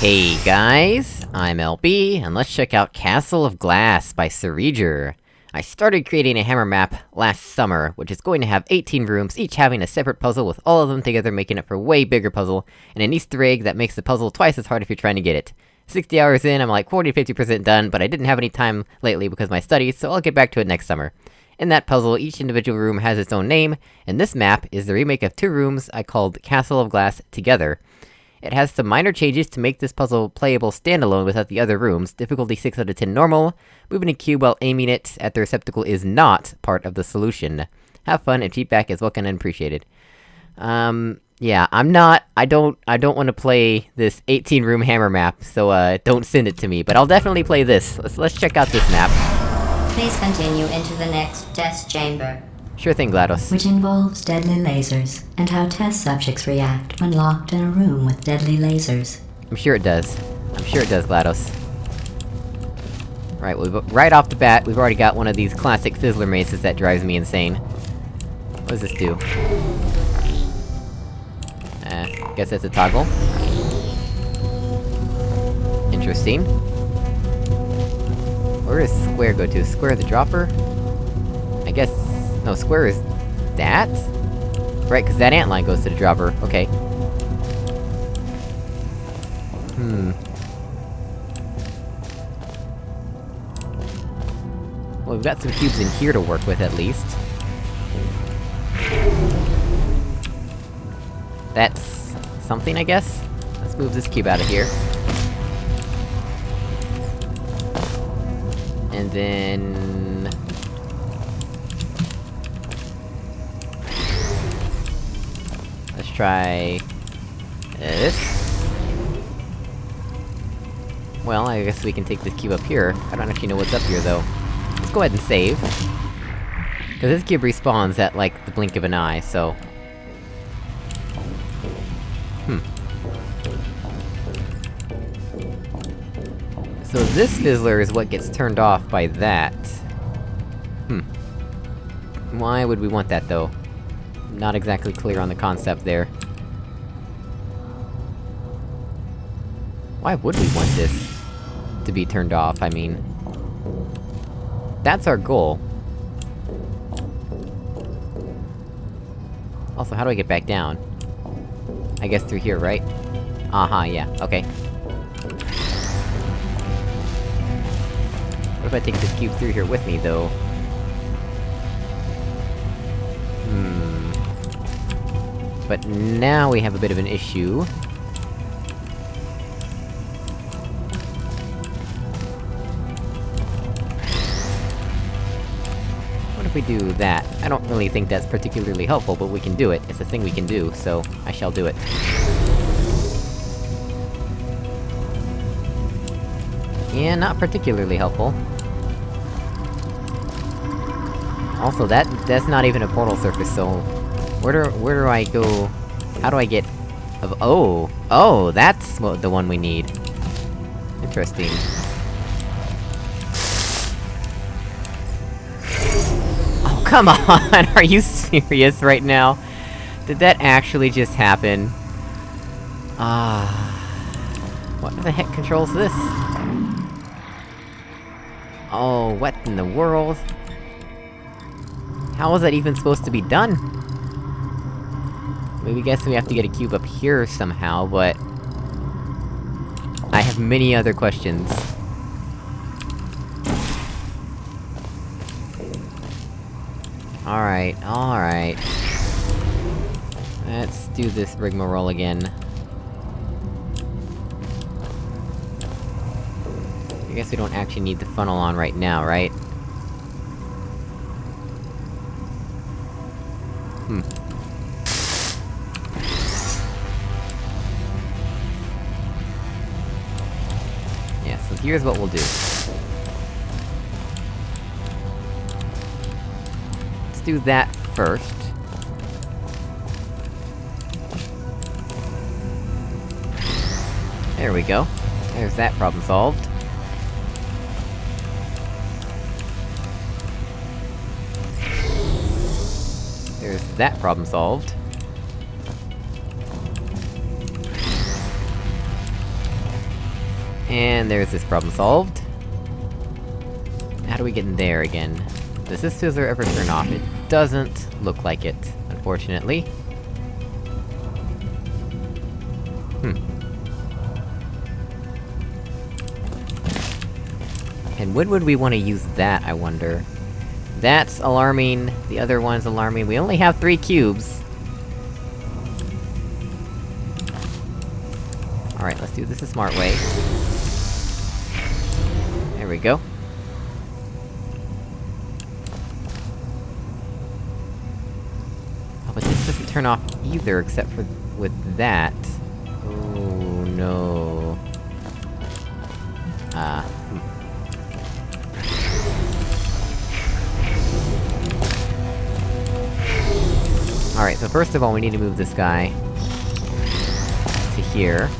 Hey guys, I'm LB, and let's check out Castle of Glass by Sereger. I started creating a hammer map last summer, which is going to have 18 rooms, each having a separate puzzle with all of them together making it for a way bigger puzzle, and an easter egg that makes the puzzle twice as hard if you're trying to get it. 60 hours in, I'm like 40-50% done, but I didn't have any time lately because of my studies, so I'll get back to it next summer. In that puzzle, each individual room has its own name, and this map is the remake of two rooms I called Castle of Glass Together. It has some minor changes to make this puzzle playable standalone without the other rooms, difficulty 6 out of 10 normal, moving a cube while aiming it at the receptacle is not part of the solution. Have fun, and feedback is welcome and appreciated. Um, yeah, I'm not- I don't- I don't want to play this 18-room hammer map, so uh, don't send it to me, but I'll definitely play this. Let's- let's check out this map. Please continue into the next test chamber. Sure thing, GLaDOS. which involves deadly lasers and how test subjects react when locked in a room with deadly lasers. I'm sure it does. I'm sure it does, GLaDOS. Right, we've- right off the bat, we've already got one of these classic Fizzler mazes that drives me insane. What does this do? Uh, guess that's a toggle. Interesting. Where does square go to? Square the dropper? I guess... No, square is... that? Right, cause that ant line goes to the dropper, okay. Hmm. Well, we've got some cubes in here to work with, at least. That's... something, I guess? Let's move this cube out of here. And then... try... this. Well, I guess we can take this cube up here. I don't actually know what's up here, though. Let's go ahead and save. Cause this cube respawns at, like, the blink of an eye, so... Hmm. So this fizzler is what gets turned off by that. Hmm. Why would we want that, though? Not exactly clear on the concept there. Why would we want this to be turned off, I mean... That's our goal. Also, how do I get back down? I guess through here, right? Uh-huh, yeah, okay. What if I take this cube through here with me, though? But now we have a bit of an issue. What if we do that? I don't really think that's particularly helpful, but we can do it. It's a thing we can do, so I shall do it. Yeah, not particularly helpful. Also, that- that's not even a portal surface, so... Where do- where do I go... How do I get... Of- oh! Oh, that's what- the one we need. Interesting. Oh, come on! Are you serious right now? Did that actually just happen? Ah... What the heck controls this? Oh, what in the world? How was that even supposed to be done? Maybe guess we have to get a cube up here somehow, but... I have many other questions. Alright, alright. Let's do this rigmarole again. I guess we don't actually need the funnel on right now, right? Hmm. Here's what we'll do. Let's do that first. There we go. There's that problem solved. There's that problem solved. And there's this problem solved. How do we get in there again? Does this fizzler ever turn off? It doesn't look like it, unfortunately. Hmm. And when would we want to use that, I wonder? That's alarming, the other one's alarming, we only have three cubes! Alright, let's do this a smart way. There we go. Oh, but this doesn't turn off either, except for with that. Oh, no... Ah, hmm. Alright, so first of all, we need to move this guy... to here.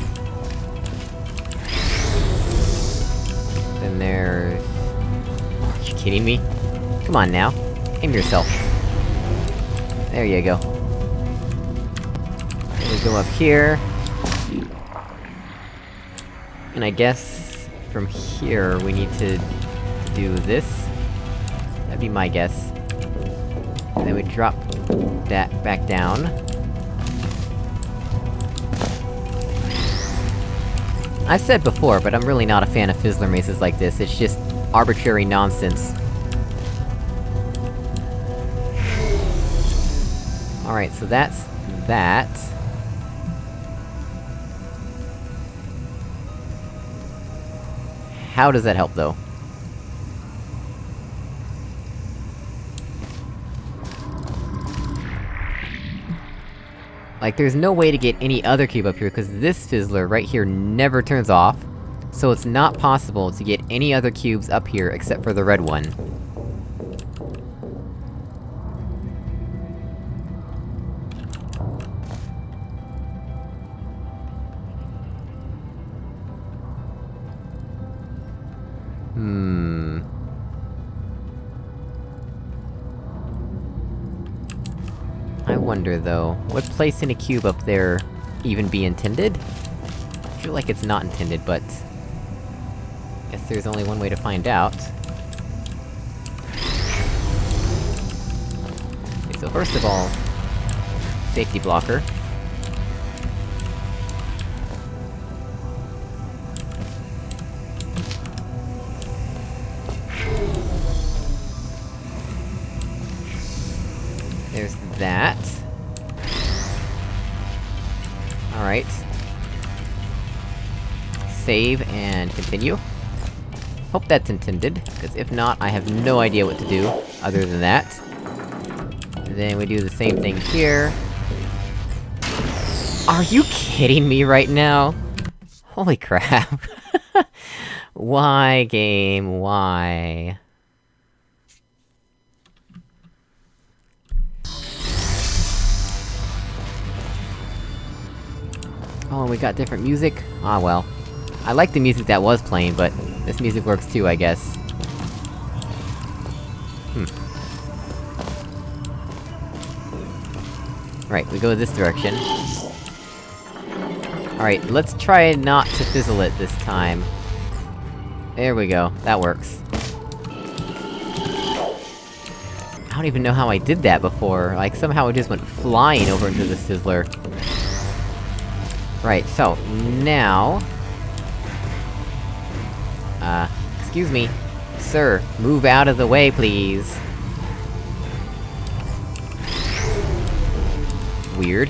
Kidding me? Come on now. Aim yourself. There you go. We go up here. And I guess... from here, we need to... do this? That'd be my guess. And then we drop that back down. I've said before, but I'm really not a fan of Fizzler mazes like this, it's just arbitrary nonsense. Alright, so that's... that. How does that help, though? Like, there's no way to get any other cube up here, because this fizzler right here never turns off. So it's not possible to get any other cubes up here except for the red one. Hmm... I wonder, though, would placing a cube up there even be intended? I feel like it's not intended, but... Guess there's only one way to find out. Okay, so first of all... Safety blocker. There's that. Alright. Save, and continue. Hope that's intended, because if not, I have no idea what to do, other than that. then we do the same thing here. Are you kidding me right now? Holy crap. why, game, why? Oh, and we got different music? Ah well. I like the music that was playing, but this music works too, I guess. Hmm. Right, we go this direction. Alright, let's try not to fizzle it this time. There we go, that works. I don't even know how I did that before, like somehow it just went flying over into the Fizzler. Right, so, now... excuse me. Sir, move out of the way, please. Weird.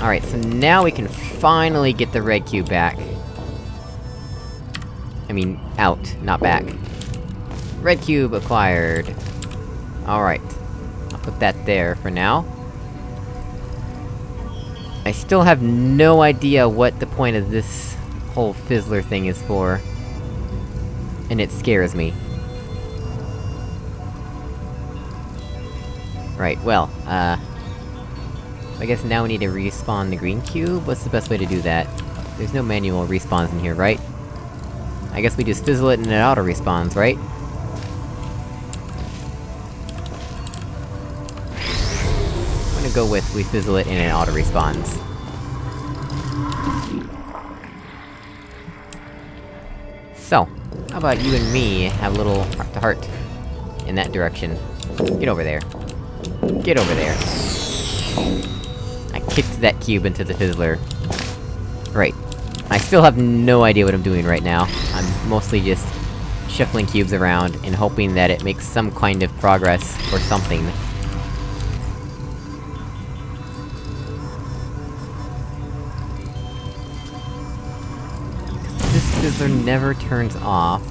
Alright, so now we can finally get the red cube back. I mean, out, not back. Red cube acquired. Alright. I'll put that there for now. I still have no idea what the point of this whole Fizzler thing is for. And it scares me. Right, well, uh... I guess now we need to respawn the green cube? What's the best way to do that? There's no manual respawns in here, right? I guess we just fizzle it and it auto-respawns, right? I'm gonna go with we fizzle it and it auto-respawns. How about you and me have a little heart-to-heart in that direction? Get over there. Get over there. I kicked that cube into the fizzler. Right. I still have no idea what I'm doing right now. I'm mostly just shuffling cubes around, and hoping that it makes some kind of progress, or something. Fizzler never turns off.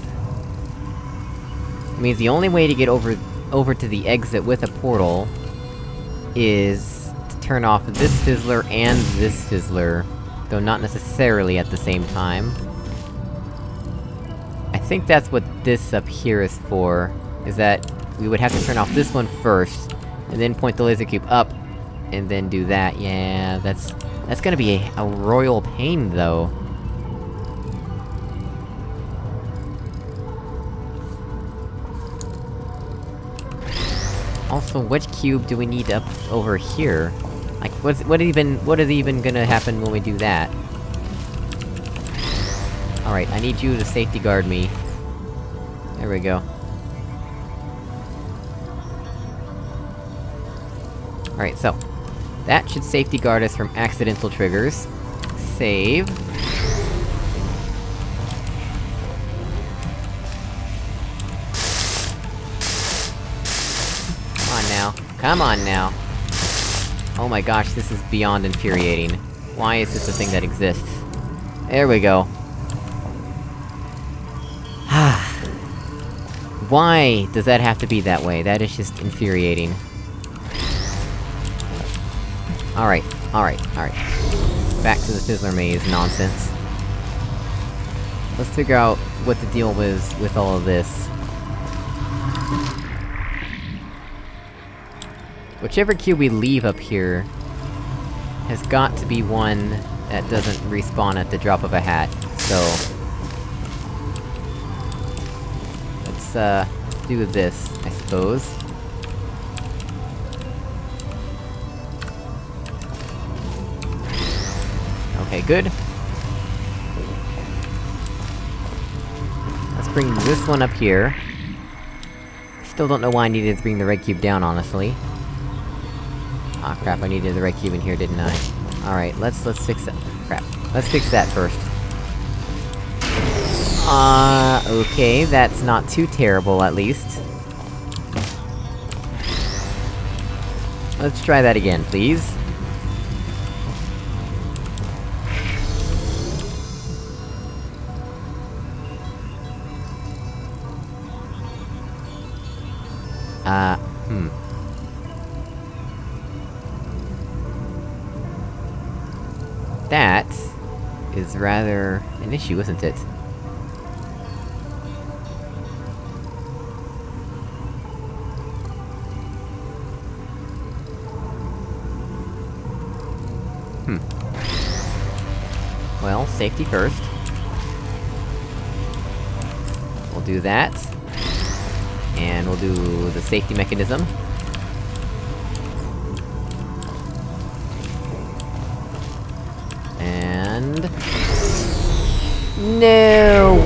I mean, the only way to get over- over to the exit with a portal... is... to turn off this fizzler and this fizzler, though not necessarily at the same time. I think that's what this up here is for, is that we would have to turn off this one first, and then point the laser cube up, and then do that. Yeah, that's... that's gonna be a, a royal pain, though. Also, which cube do we need up over here? Like, what's- what even- what is even gonna happen when we do that? Alright, I need you to safety guard me. There we go. Alright, so... That should safety guard us from accidental triggers. Save. Now. Come on now! Oh my gosh, this is beyond infuriating. Why is this a thing that exists? There we go. Ah. Why does that have to be that way? That is just infuriating. Alright, alright, alright. Back to the Fizzler Maze nonsense. Let's figure out what the deal was with all of this. Whichever cube we leave up here... has got to be one that doesn't respawn at the drop of a hat, so... Let's, uh, do this, I suppose. Okay, good. Let's bring this one up here. Still don't know why I needed to bring the red cube down, honestly. Ah oh, crap, I needed the red cube in here, didn't I? Alright, let's- let's fix that- crap. Let's fix that first. Uh, okay, that's not too terrible, at least. Let's try that again, please. Uh, hmm. That... is rather... an issue, isn't it? Hmm. Well, safety first. We'll do that. And we'll do the safety mechanism.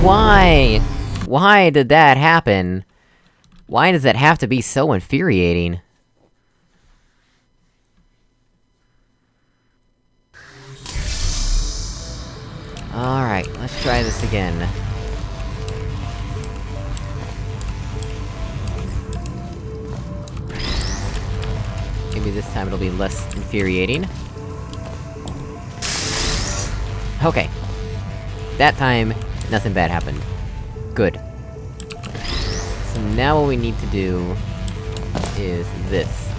Why? Why did that happen? Why does that have to be so infuriating? Alright, let's try this again. Maybe this time it'll be less infuriating. Okay. That time, nothing bad happened. Good. So now what we need to do... is this.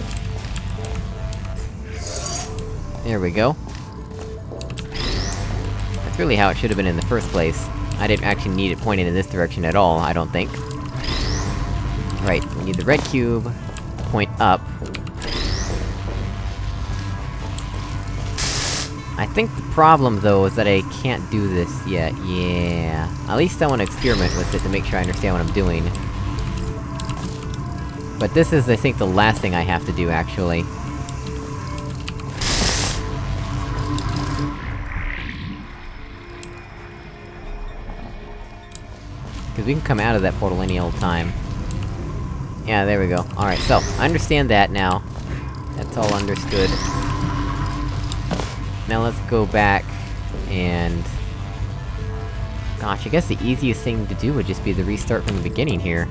There we go. That's really how it should've been in the first place. I didn't actually need it pointed in this direction at all, I don't think. Right, we need the red cube, point up. I think the problem, though, is that I can't do this yet, yeah... At least I wanna experiment with it to make sure I understand what I'm doing. But this is, I think, the last thing I have to do, actually. because we can come out of that portal any old time. Yeah, there we go. Alright, so, I understand that now. That's all understood. Now let's go back, and... Gosh, I guess the easiest thing to do would just be the restart from the beginning here.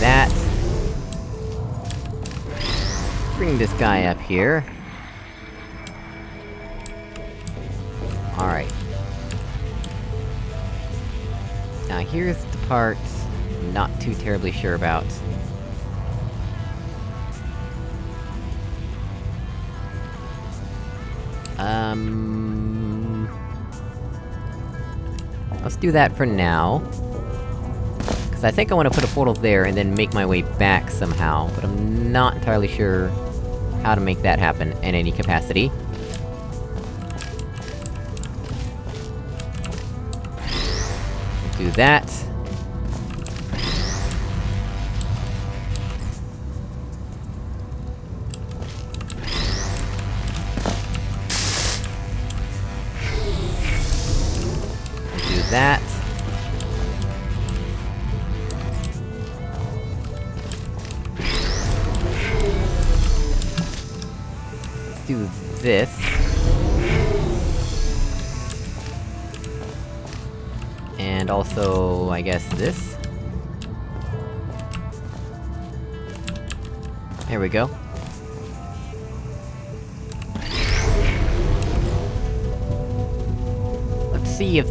That. Bring this guy up here. Alright. Now here's the part not too terribly sure about. Um... Let's do that for now. Cause I think I wanna put a portal there and then make my way back somehow, but I'm not entirely sure how to make that happen in any capacity. Do that. Do that.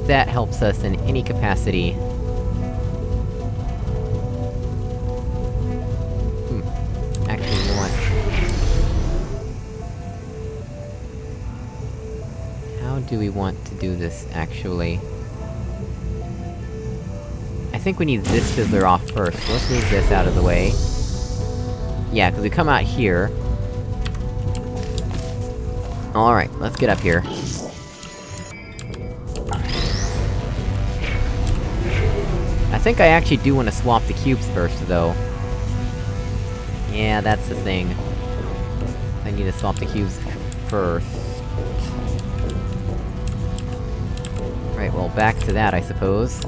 That helps us in any capacity. Hmm. Actually, you what? How do we want to do this, actually? I think we need this fizzler off first, let's move this out of the way. Yeah, cause we come out here. Alright, let's get up here. Think I actually do want to swap the cubes first, though. Yeah, that's the thing. I need to swap the cubes first. Right, well, back to that, I suppose.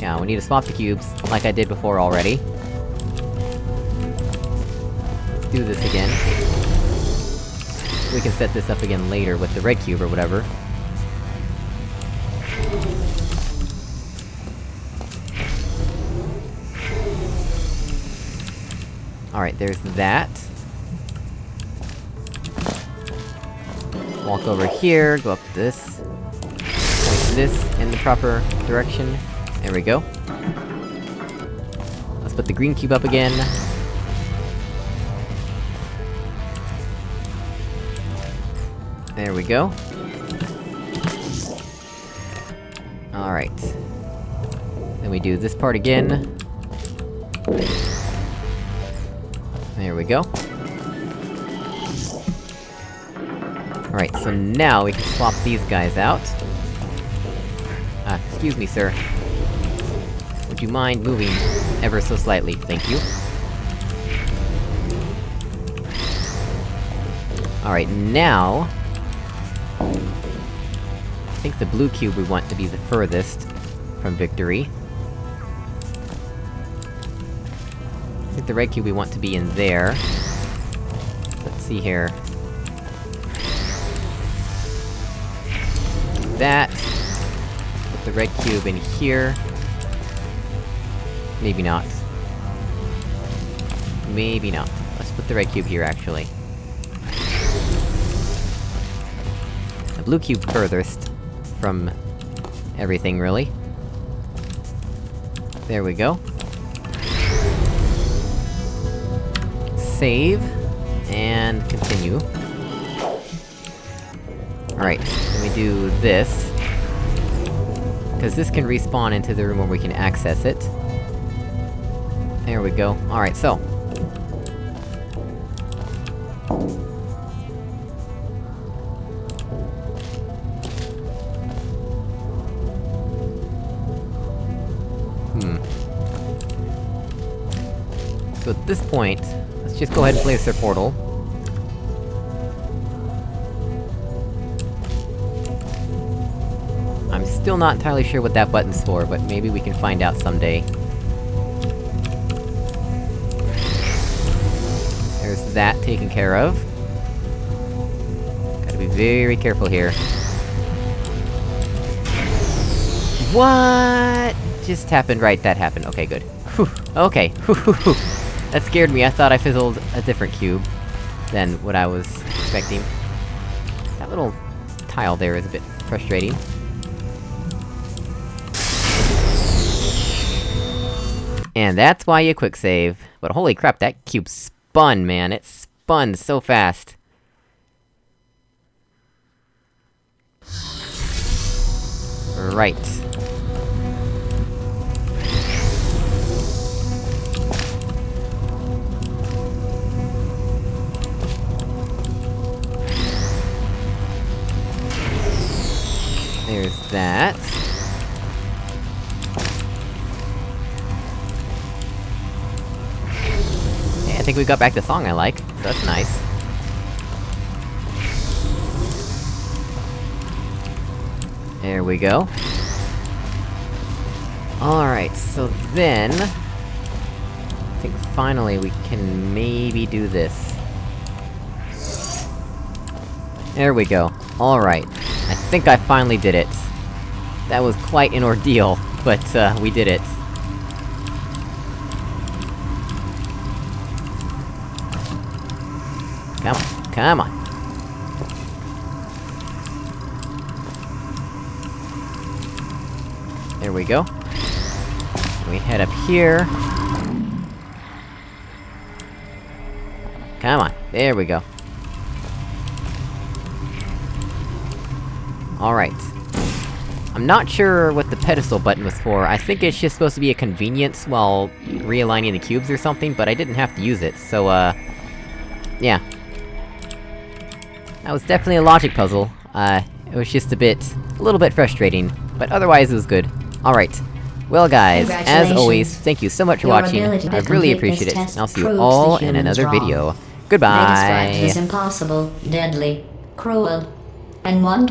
Yeah, we need to swap the cubes, like I did before already. Let's do this again. We can set this up again later with the red cube or whatever. Alright, there's that. Walk over here, go up this. Point this in the proper direction. There we go. Let's put the green cube up again. There we go. Alright. Then we do this part again. There we go. Alright, so now we can swap these guys out. Ah, excuse me, sir. Would you mind moving ever so slightly? Thank you. Alright, now... I think the blue cube we want to be the furthest from victory. The red cube we want to be in there. Let's see here. That. Put the red cube in here. Maybe not. Maybe not. Let's put the red cube here, actually. The blue cube furthest from everything, really. There we go. Save, and continue. Alright, let me do this. Cause this can respawn into the room where we can access it. There we go. Alright, so. Hmm. So at this point, let's just go ahead and place their portal. I'm still not entirely sure what that button's for, but maybe we can find out someday. There's that taken care of. Gotta be very careful here. What just happened? Right, that happened. Okay, good. Whew. Okay. that scared me, I thought I fizzled a different cube than what I was expecting. That little tile there is a bit frustrating. And that's why you quick save. But holy crap, that cube spun, man! It spun so fast. Right. There's that. I think we got back the song I like, that's nice. There we go. Alright, so then... I think finally we can maybe do this. There we go. Alright. I think I finally did it. That was quite an ordeal, but, uh, we did it. Come on, come on. There we go. We head up here. Come on, there we go. Alright. I'm not sure what the pedestal button was for, I think it's just supposed to be a convenience while realigning the cubes or something, but I didn't have to use it, so uh... Yeah. That was definitely a logic puzzle, uh, it was just a bit... a little bit frustrating, but otherwise it was good. Alright. Well guys, as always, thank you so much for Your watching, I really appreciate it, and I'll see you all in another wrong. video. Goodbye! is impossible, deadly, cruel, and one